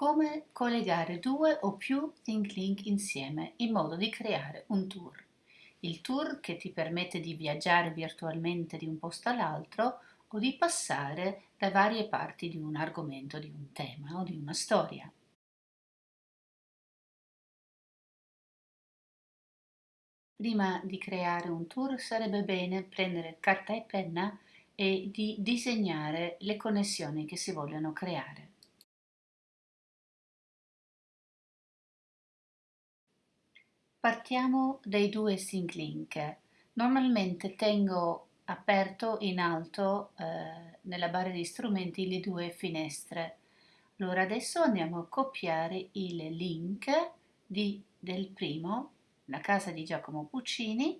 come collegare due o più ThinkLink insieme in modo di creare un tour. Il tour che ti permette di viaggiare virtualmente di un posto all'altro o di passare da varie parti di un argomento, di un tema o di una storia. Prima di creare un tour sarebbe bene prendere carta e penna e di disegnare le connessioni che si vogliono creare. Partiamo dai due sync link. Normalmente tengo aperto in alto eh, nella barra di strumenti le due finestre. Allora adesso andiamo a copiare il link di, del primo, la casa di Giacomo Puccini,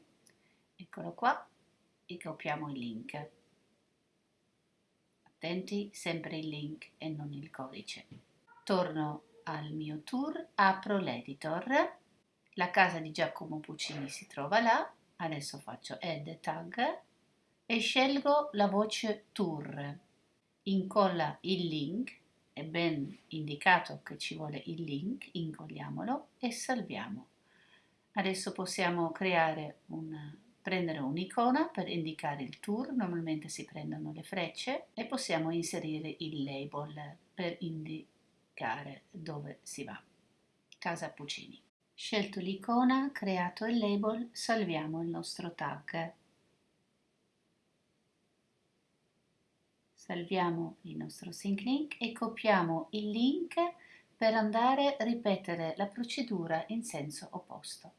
eccolo qua, e copiamo il link. Attenti, sempre il link e non il codice. Torno al mio tour, apro l'editor la casa di Giacomo Puccini si trova là, adesso faccio add tag e scelgo la voce tour. Incolla il link, è ben indicato che ci vuole il link, incolliamolo e salviamo. Adesso possiamo creare un, prendere un'icona per indicare il tour, normalmente si prendono le frecce e possiamo inserire il label per indicare dove si va. Casa Puccini. Scelto l'icona, creato il label, salviamo il nostro tag. Salviamo il nostro sync link e copiamo il link per andare a ripetere la procedura in senso opposto.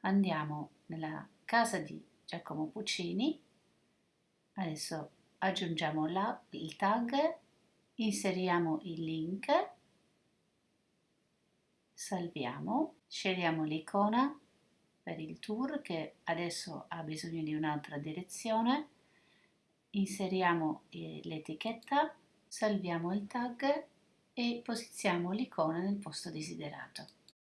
Andiamo nella casa di Giacomo Puccini, adesso aggiungiamo la, il tag, inseriamo il link salviamo, scegliamo l'icona per il tour che adesso ha bisogno di un'altra direzione, inseriamo eh, l'etichetta, salviamo il tag e posizioniamo l'icona nel posto desiderato.